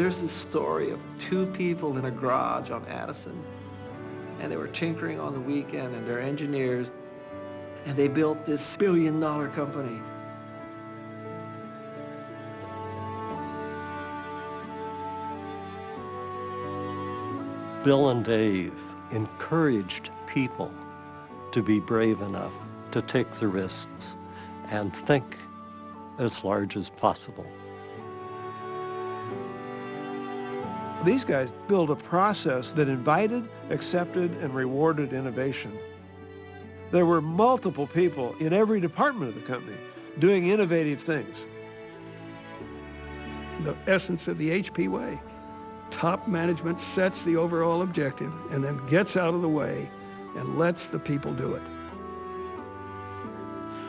There's this story of two people in a garage on Addison, and they were tinkering on the weekend, and they're engineers, and they built this billion dollar company. Bill and Dave encouraged people to be brave enough to take the risks and think as large as possible. These guys built a process that invited, accepted, and rewarded innovation. There were multiple people in every department of the company doing innovative things. The essence of the HP way. Top management sets the overall objective and then gets out of the way and lets the people do it.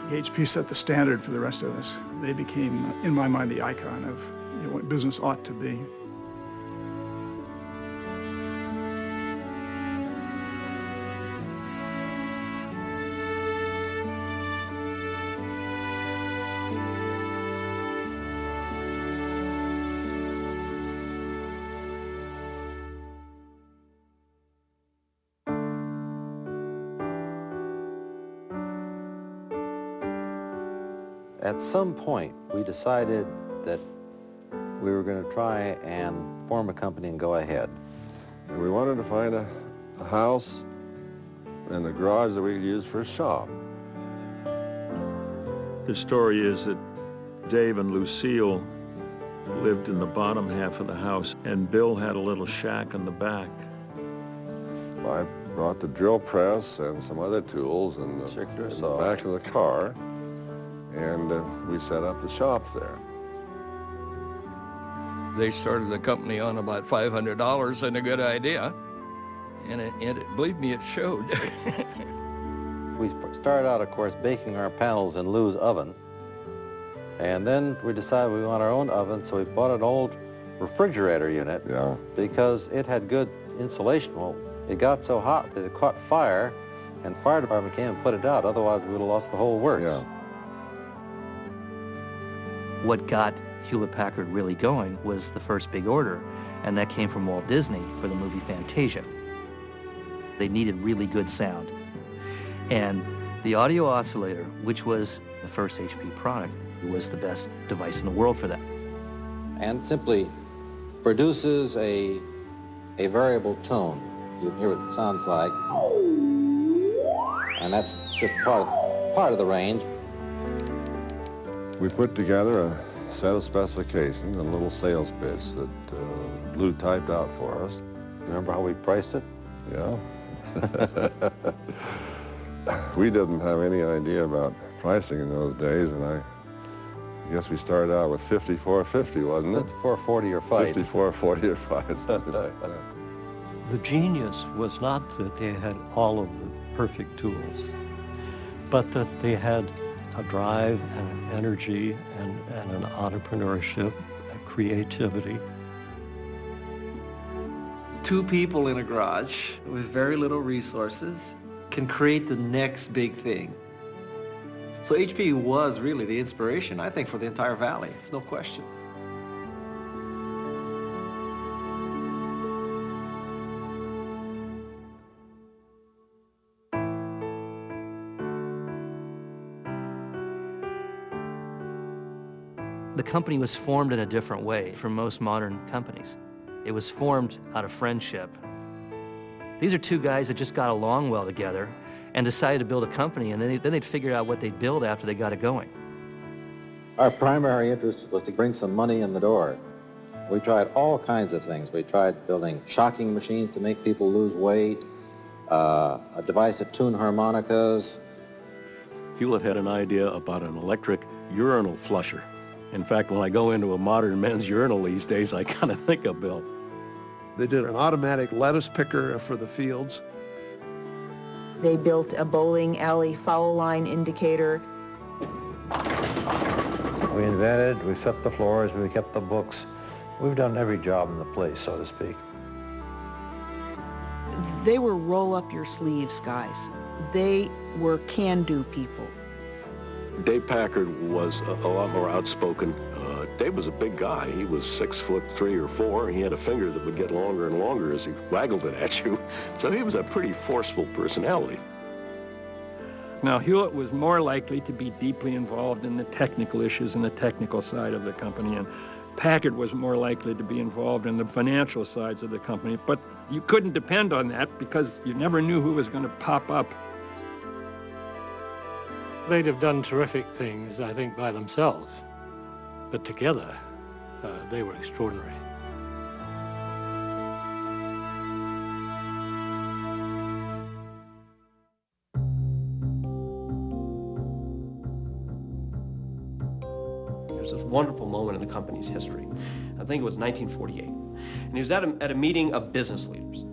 HP set the standard for the rest of us. They became, in my mind, the icon of you know, what business ought to be. At some point, we decided that we were going to try and form a company and go ahead. And we wanted to find a, a house and a garage that we could use for a shop. The story is that Dave and Lucille lived in the bottom half of the house, and Bill had a little shack in the back. I brought the drill press and some other tools in the, in the back of the car and uh, we set up the shop there. They started the company on about $500 and a good idea, and, it, and it, believe me, it showed. we started out, of course, baking our panels in Lou's oven, and then we decided we want our own oven, so we bought an old refrigerator unit yeah. because it had good insulation. Well, it got so hot that it caught fire, and the fire department came and put it out. Otherwise, we would have lost the whole works. Yeah what got Hewlett-Packard really going was the first big order, and that came from Walt Disney for the movie Fantasia. They needed really good sound. And the audio oscillator, which was the first HP product, was the best device in the world for that. And simply produces a, a variable tone. You hear what it sounds like. And that's just part part of the range. We put together a set of specifications, a little sales pitch that uh, Lou typed out for us. Remember how we priced it? Yeah. we didn't have any idea about pricing in those days, and I guess we started out with 54.50, wasn't it? 54.40 or fight. 54.40 or fight. the genius was not that they had all of the perfect tools, but that they had a drive and an energy and, and an entrepreneurship, a creativity. Two people in a garage with very little resources can create the next big thing. So HP was really the inspiration, I think, for the entire valley. It's no question. The company was formed in a different way from most modern companies. It was formed out of friendship. These are two guys that just got along well together and decided to build a company, and then, they, then they'd figure out what they'd build after they got it going. Our primary interest was to bring some money in the door. We tried all kinds of things. We tried building shocking machines to make people lose weight, uh, a device to tune harmonicas. Hewlett had an idea about an electric urinal flusher. In fact, when I go into a modern men's urinal these days, I kind of think of Bill. They did an automatic lettuce picker for the fields. They built a bowling alley foul line indicator. We invented, we swept the floors, we kept the books. We've done every job in the place, so to speak. They were roll up your sleeves guys. They were can-do people. Dave Packard was a, a lot more outspoken. Uh, Dave was a big guy. He was six foot three or four. He had a finger that would get longer and longer as he waggled it at you. So he was a pretty forceful personality. Now, Hewlett was more likely to be deeply involved in the technical issues and the technical side of the company, and Packard was more likely to be involved in the financial sides of the company. But you couldn't depend on that because you never knew who was going to pop up. They'd have done terrific things, I think, by themselves. But together, uh, they were extraordinary. There's this wonderful moment in the company's history. I think it was 1948. And he was at a, at a meeting of business leaders.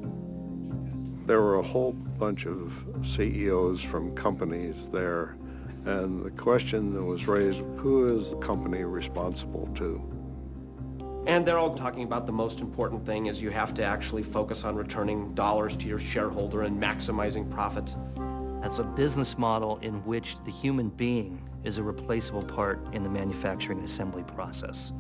There were a whole bunch of CEOs from companies there, and the question that was raised, who is the company responsible to? And they're all talking about the most important thing is you have to actually focus on returning dollars to your shareholder and maximizing profits. That's a business model in which the human being is a replaceable part in the manufacturing and assembly process.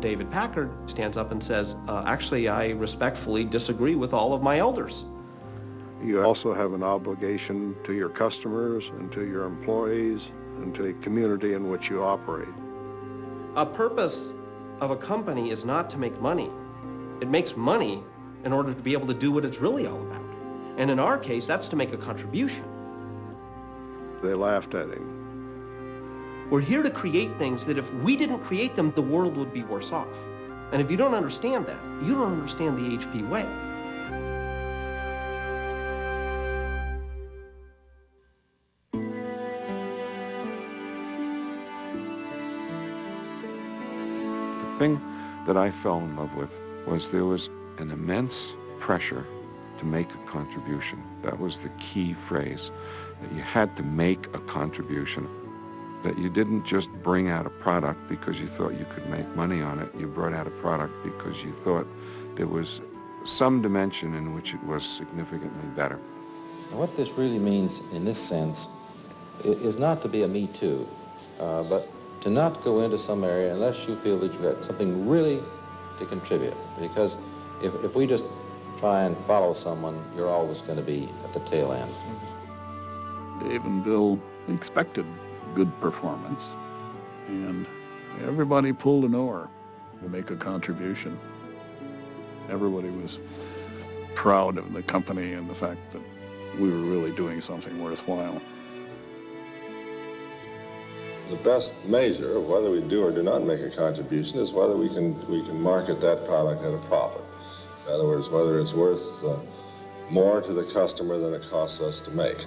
David Packard stands up and says, uh, actually, I respectfully disagree with all of my elders. You also have an obligation to your customers and to your employees and to the community in which you operate. A purpose of a company is not to make money. It makes money in order to be able to do what it's really all about. And in our case, that's to make a contribution. They laughed at him. We're here to create things that if we didn't create them, the world would be worse off. And if you don't understand that, you don't understand the HP way. That I fell in love with was there was an immense pressure to make a contribution. That was the key phrase, that you had to make a contribution that you didn't just bring out a product because you thought you could make money on it. You brought out a product because you thought there was some dimension in which it was significantly better. And what this really means in this sense is not to be a me too, uh, but to not go into some area unless you feel that you've got something really to contribute. Because if, if we just try and follow someone, you're always going to be at the tail end. Dave and Bill expected good performance. And everybody pulled an oar to make a contribution. Everybody was proud of the company and the fact that we were really doing something worthwhile. The best measure of whether we do or do not make a contribution is whether we can, we can market that product at a profit. In other words, whether it's worth uh, more to the customer than it costs us to make.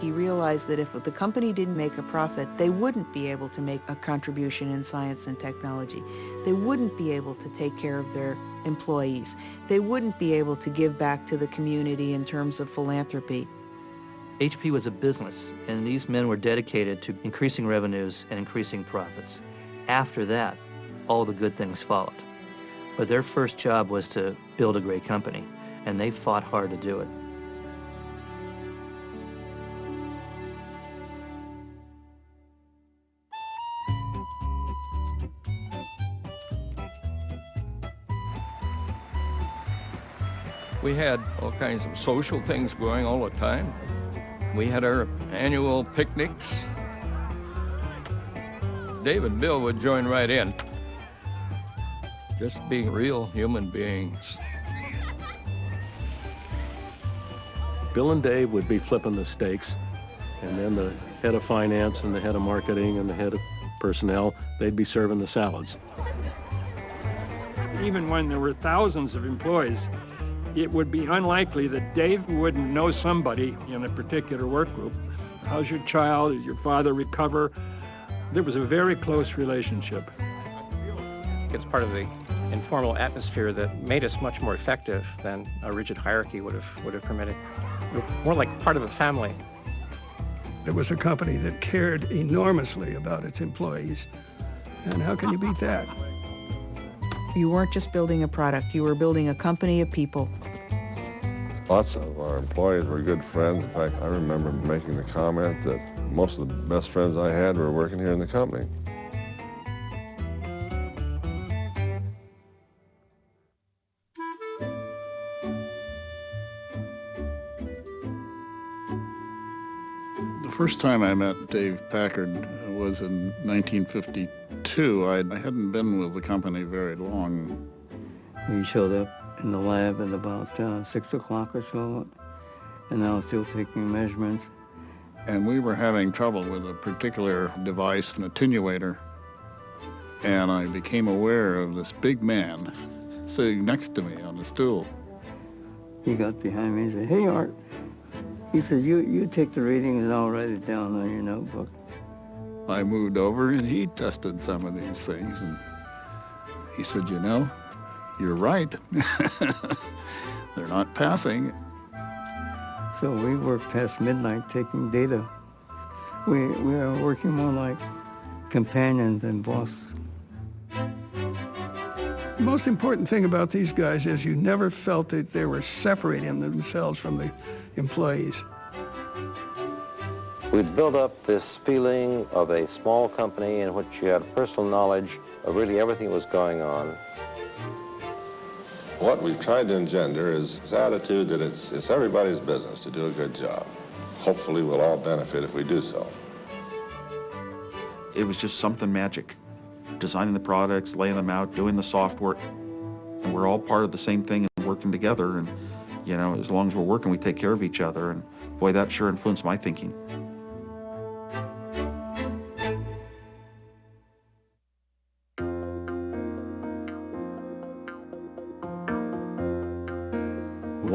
He realized that if the company didn't make a profit, they wouldn't be able to make a contribution in science and technology. They wouldn't be able to take care of their employees. They wouldn't be able to give back to the community in terms of philanthropy. HP was a business, and these men were dedicated to increasing revenues and increasing profits. After that, all the good things followed. But their first job was to build a great company, and they fought hard to do it. We had all kinds of social things going all the time. We had our annual picnics. Dave and Bill would join right in. Just being real human beings. Bill and Dave would be flipping the steaks, and then the head of finance and the head of marketing and the head of personnel, they'd be serving the salads. Even when there were thousands of employees, it would be unlikely that Dave wouldn't know somebody in a particular work group. How's your child? Did your father recover? There was a very close relationship. It's part of the informal atmosphere that made us much more effective than a rigid hierarchy would have, would have permitted. We were more like part of a family. It was a company that cared enormously about its employees. And how can you beat that? You weren't just building a product, you were building a company of people. Lots of our employees were good friends. In fact, I remember making the comment that most of the best friends I had were working here in the company. The first time I met Dave Packard was in 1952 I hadn't been with the company very long. He showed up in the lab at about uh, 6 o'clock or so, and I was still taking measurements. And we were having trouble with a particular device, an attenuator, and I became aware of this big man sitting next to me on the stool. He got behind me and said, hey, Art. He said, you, you take the readings and I'll write it down on your notebook. I moved over and he tested some of these things and he said, you know, you're right. They're not passing. So we worked past midnight taking data. We, we are working more like companions than boss. The most important thing about these guys is you never felt that they were separating themselves from the employees. We'd built up this feeling of a small company in which you had personal knowledge of really everything that was going on. What we've tried to engender is this attitude that it's, it's everybody's business to do a good job. Hopefully we'll all benefit if we do so. It was just something magic. Designing the products, laying them out, doing the software. And we're all part of the same thing and working together. And, you know, as long as we're working, we take care of each other. And boy, that sure influenced my thinking.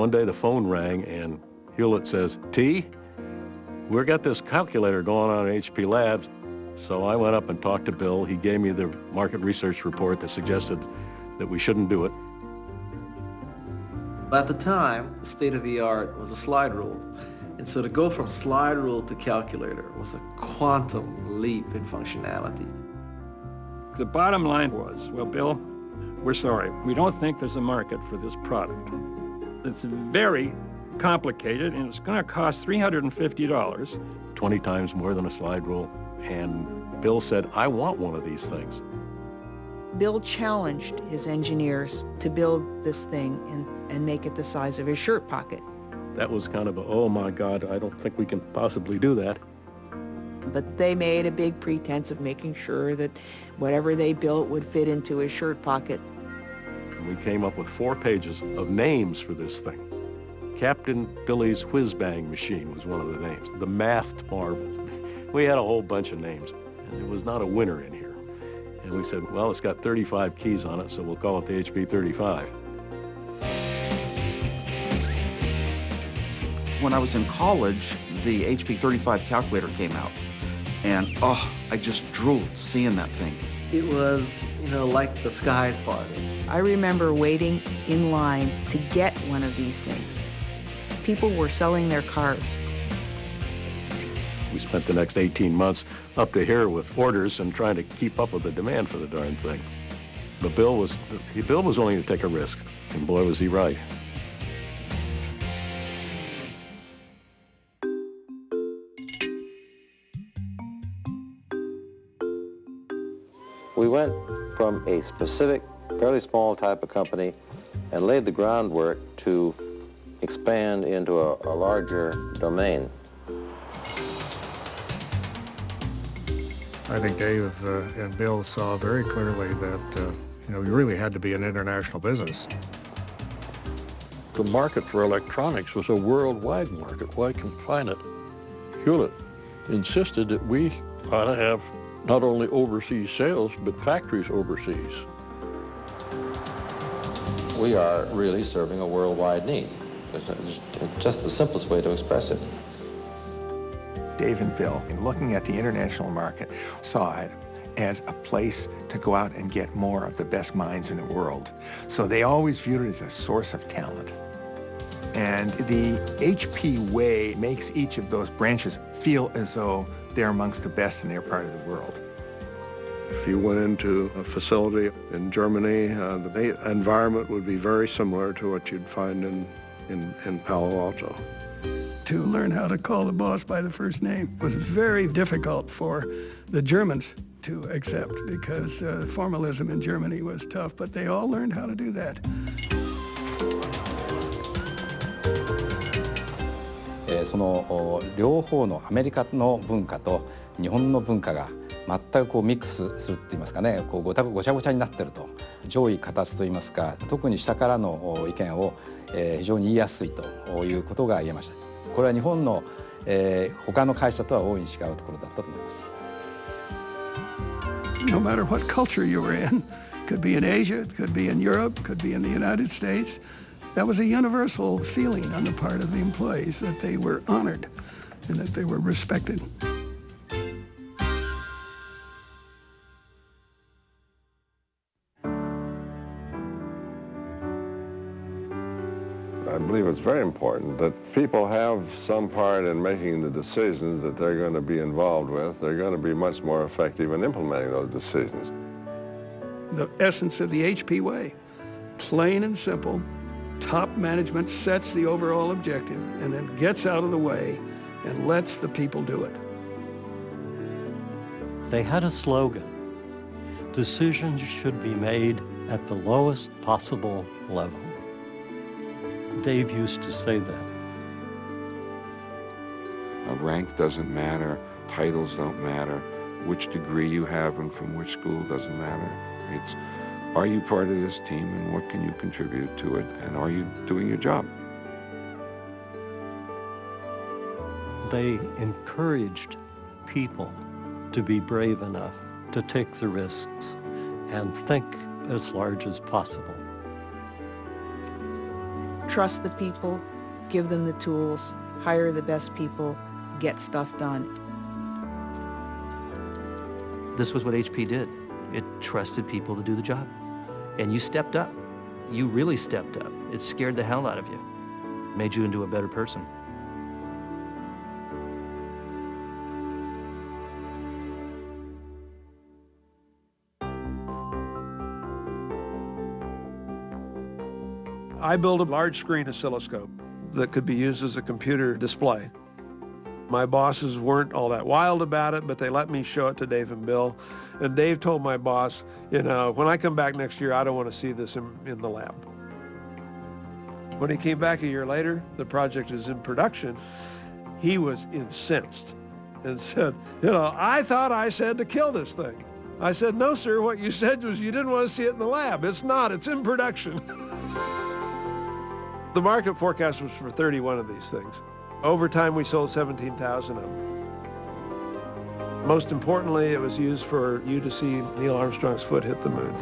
One day the phone rang and Hewlett says, T, we've got this calculator going on at HP Labs. So I went up and talked to Bill. He gave me the market research report that suggested that we shouldn't do it. At the time, the state of the art was a slide rule. And so to go from slide rule to calculator was a quantum leap in functionality. The bottom line was, well, Bill, we're sorry. We don't think there's a market for this product. It's very complicated and it's going to cost $350. 20 times more than a slide rule. And Bill said, I want one of these things. Bill challenged his engineers to build this thing and, and make it the size of his shirt pocket. That was kind of a, oh my God, I don't think we can possibly do that. But they made a big pretense of making sure that whatever they built would fit into his shirt pocket. We came up with four pages of names for this thing. Captain Billy's Whiz Bang Machine was one of the names. The Mathed Marvel. We had a whole bunch of names, and there was not a winner in here. And we said, well, it's got 35 keys on it, so we'll call it the HP 35. When I was in college, the HP 35 calculator came out. And, oh, I just drooled seeing that thing. It was, you know, like the skies parted. I remember waiting in line to get one of these things. People were selling their cars. We spent the next 18 months up to here with orders and trying to keep up with the demand for the darn thing. But Bill was, Bill was willing to take a risk, and boy was he right. We went from a specific, fairly small type of company and laid the groundwork to expand into a, a larger domain. I think Dave uh, and Bill saw very clearly that, uh, you know, we really had to be an international business. The market for electronics was a worldwide market. Why confine it? Hewlett insisted that we ought to have not only overseas sales, but factories overseas. We are really serving a worldwide need. It's just the simplest way to express it. Dave and Bill, in looking at the international market, saw it as a place to go out and get more of the best minds in the world. So they always viewed it as a source of talent. And the HP way makes each of those branches feel as though they're amongst the best in their part of the world. If you went into a facility in Germany, uh, the environment would be very similar to what you'd find in, in, in Palo Alto. To learn how to call the boss by the first name was very difficult for the Germans to accept because uh, formalism in Germany was tough, but they all learned how to do that. It's その両方のアメリカの文化と日本の文化が 全くこうミックスするって言いますかねこうごたごちゃごちゃになってると上位形といいますか特に下からの意見を、えー、非常に言いやすいということが言えましたこれは日本の、えー、他の会社とは大いに違うところだったと思います No matter what culture you were in could be in Asia, could be in Europe, could be in the United States that was a universal feeling on the part of the employees that they were honored and that they were respected. Very important that people have some part in making the decisions that they're going to be involved with. They're going to be much more effective in implementing those decisions. The essence of the HP way, plain and simple, top management sets the overall objective and then gets out of the way and lets the people do it. They had a slogan. Decisions should be made at the lowest possible level. Dave used to say that. A rank doesn't matter, titles don't matter, which degree you have and from which school doesn't matter. It's are you part of this team and what can you contribute to it and are you doing your job? They encouraged people to be brave enough to take the risks and think as large as possible trust the people, give them the tools, hire the best people, get stuff done. This was what HP did. It trusted people to do the job. And you stepped up. You really stepped up. It scared the hell out of you. Made you into a better person. I built a large screen oscilloscope that could be used as a computer display. My bosses weren't all that wild about it, but they let me show it to Dave and Bill. And Dave told my boss, you know, when I come back next year, I don't want to see this in, in the lab. When he came back a year later, the project is in production. He was incensed and said, you know, I thought I said to kill this thing. I said, no, sir, what you said was you didn't want to see it in the lab. It's not, it's in production. The market forecast was for 31 of these things. Over time, we sold 17,000 of them. Most importantly, it was used for you to see Neil Armstrong's foot hit the moon.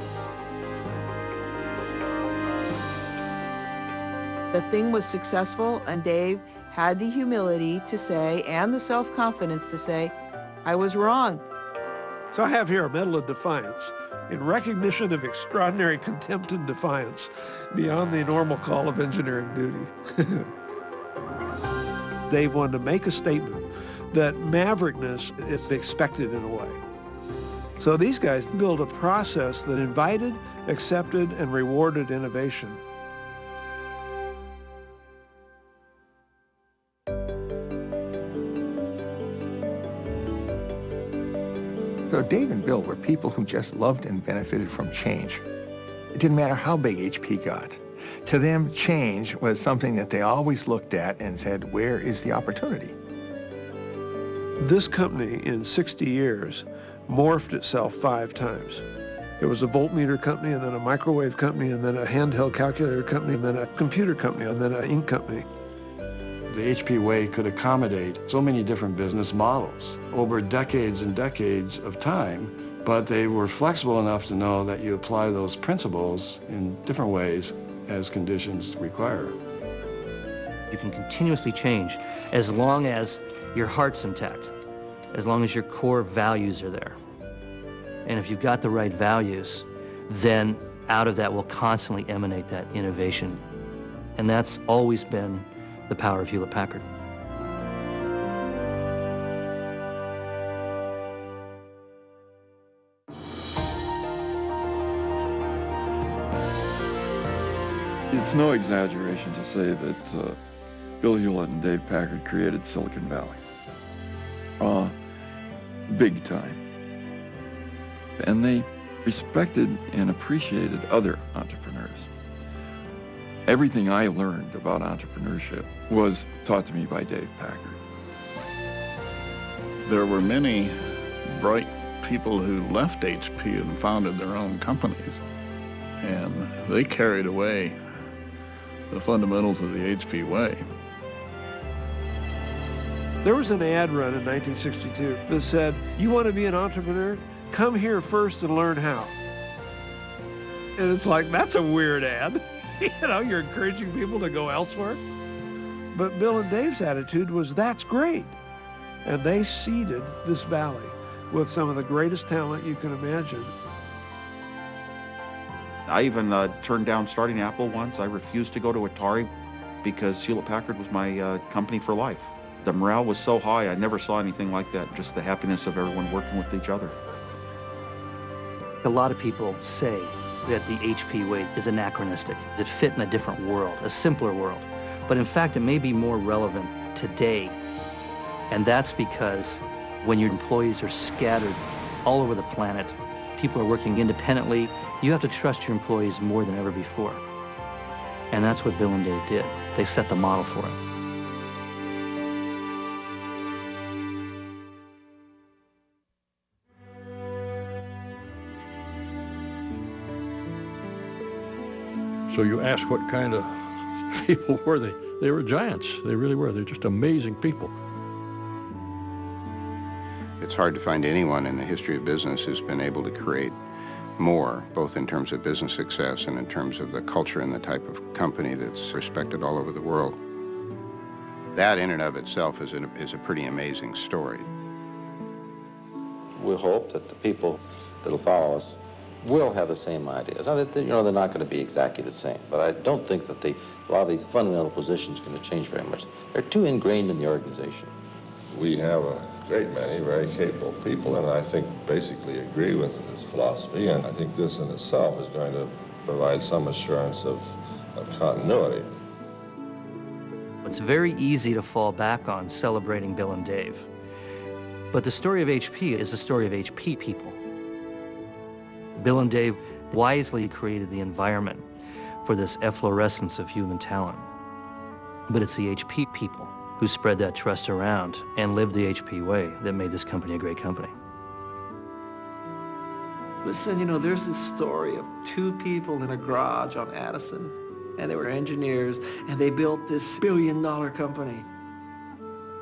The thing was successful, and Dave had the humility to say, and the self-confidence to say, I was wrong. So I have here a Medal of Defiance in recognition of extraordinary contempt and defiance beyond the normal call of engineering duty. they wanted to make a statement that maverickness is expected in a way. So these guys built a process that invited, accepted, and rewarded innovation. So Dave and Bill were people who just loved and benefited from change. It didn't matter how big HP got. To them, change was something that they always looked at and said, where is the opportunity? This company, in 60 years, morphed itself five times. It was a voltmeter company, and then a microwave company, and then a handheld calculator company, and then a computer company, and then an ink company. The HP way could accommodate so many different business models over decades and decades of time, but they were flexible enough to know that you apply those principles in different ways as conditions require. You can continuously change as long as your heart's intact, as long as your core values are there. And if you've got the right values, then out of that will constantly emanate that innovation. And that's always been the power of Hewlett-Packard. It's no exaggeration to say that uh, Bill Hewlett and Dave Packard created Silicon Valley. Uh, big time. And they respected and appreciated other entrepreneurs. Everything I learned about entrepreneurship was taught to me by Dave Packard. There were many bright people who left HP and founded their own companies, and they carried away the fundamentals of the HP way. There was an ad run in 1962 that said, you want to be an entrepreneur? Come here first and learn how. And it's like, that's a weird ad. you know, you're encouraging people to go elsewhere. But Bill and Dave's attitude was, that's great. And they seeded this valley with some of the greatest talent you can imagine. I even uh, turned down starting Apple once. I refused to go to Atari because Hewlett-Packard was my uh, company for life. The morale was so high, I never saw anything like that, just the happiness of everyone working with each other. A lot of people say that the HP way is anachronistic. It fit in a different world, a simpler world. But in fact, it may be more relevant today. And that's because when your employees are scattered all over the planet, people are working independently, you have to trust your employees more than ever before. And that's what Bill and Dave did. They set the model for it. So you ask what kind of people were they? They were giants. They really were. They're just amazing people. It's hard to find anyone in the history of business who's been able to create more, both in terms of business success and in terms of the culture and the type of company that's respected all over the world. That in and of itself is, an, is a pretty amazing story. We hope that the people that'll follow us will have the same ideas. Now, you know, they're not going to be exactly the same, but I don't think that the, a lot of these fundamental positions are going to change very much. They're too ingrained in the organization. We have a great many very capable people, and I think basically agree with this philosophy, and I think this in itself is going to provide some assurance of, of continuity. It's very easy to fall back on celebrating Bill and Dave. But the story of HP is the story of HP people. Bill and Dave wisely created the environment for this efflorescence of human talent. But it's the HP people who spread that trust around and lived the HP way that made this company a great company. Listen, you know, there's this story of two people in a garage on Addison, and they were engineers, and they built this billion dollar company.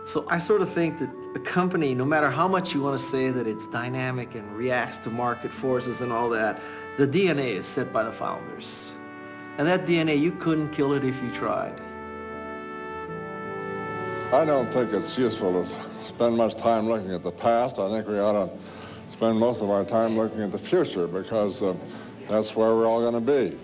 So I sort of think that a company, no matter how much you want to say that it's dynamic and reacts to market forces and all that, the DNA is set by the founders. And that DNA, you couldn't kill it if you tried. I don't think it's useful to spend much time looking at the past. I think we ought to spend most of our time looking at the future because uh, that's where we're all going to be.